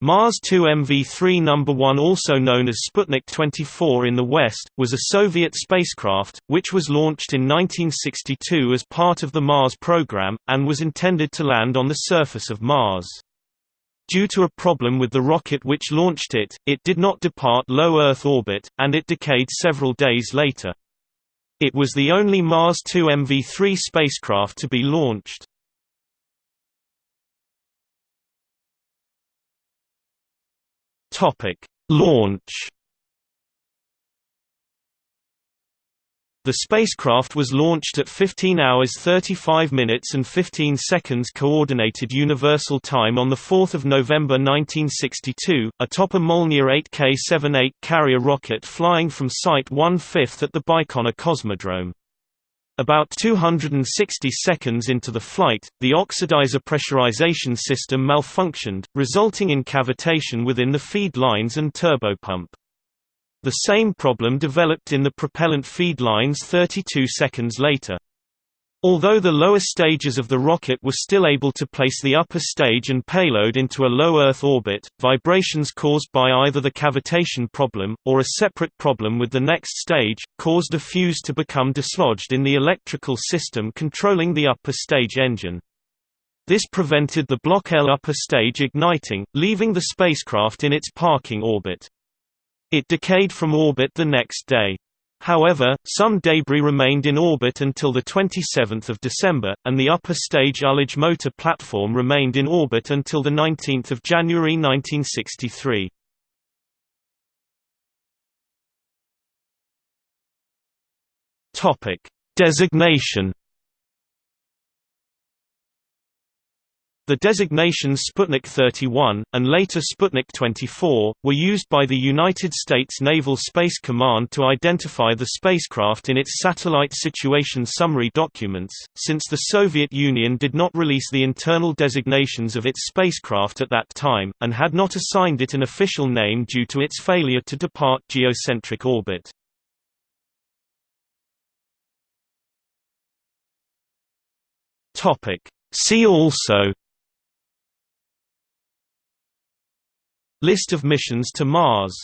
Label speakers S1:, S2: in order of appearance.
S1: Mars 2 MV3 No. 1 also known as Sputnik 24 in the West, was a Soviet spacecraft, which was launched in 1962 as part of the Mars program, and was intended to land on the surface of Mars. Due to a problem with the rocket which launched it, it did not depart low Earth orbit, and it decayed several days later. It was the only Mars 2 MV3 spacecraft to be launched. Topic: Launch. The spacecraft was launched at 15 hours 35 minutes and 15 seconds Coordinated Universal Time on 4 November 1962, atop a Molniya 8K-78 carrier rocket flying from Site 1/5 at the Baikonur Cosmodrome. About 260 seconds into the flight, the oxidizer pressurization system malfunctioned, resulting in cavitation within the feed lines and turbopump. The same problem developed in the propellant feed lines 32 seconds later. Although the lower stages of the rocket were still able to place the upper stage and payload into a low Earth orbit, vibrations caused by either the cavitation problem, or a separate problem with the next stage, caused a fuse to become dislodged in the electrical system controlling the upper stage engine. This prevented the Block L upper stage igniting, leaving the spacecraft in its parking orbit. It decayed from orbit the next day. However, some debris remained in orbit until 27 December, and the upper stage ullage motor platform remained in orbit until 19 January 1963. Designation The designations Sputnik 31, and later Sputnik 24, were used by the United States Naval Space Command to identify the spacecraft in its Satellite Situation Summary documents, since the Soviet Union did not release the internal designations of its spacecraft at that time, and had not assigned it an official name due to its failure to depart geocentric orbit. See also List of missions to Mars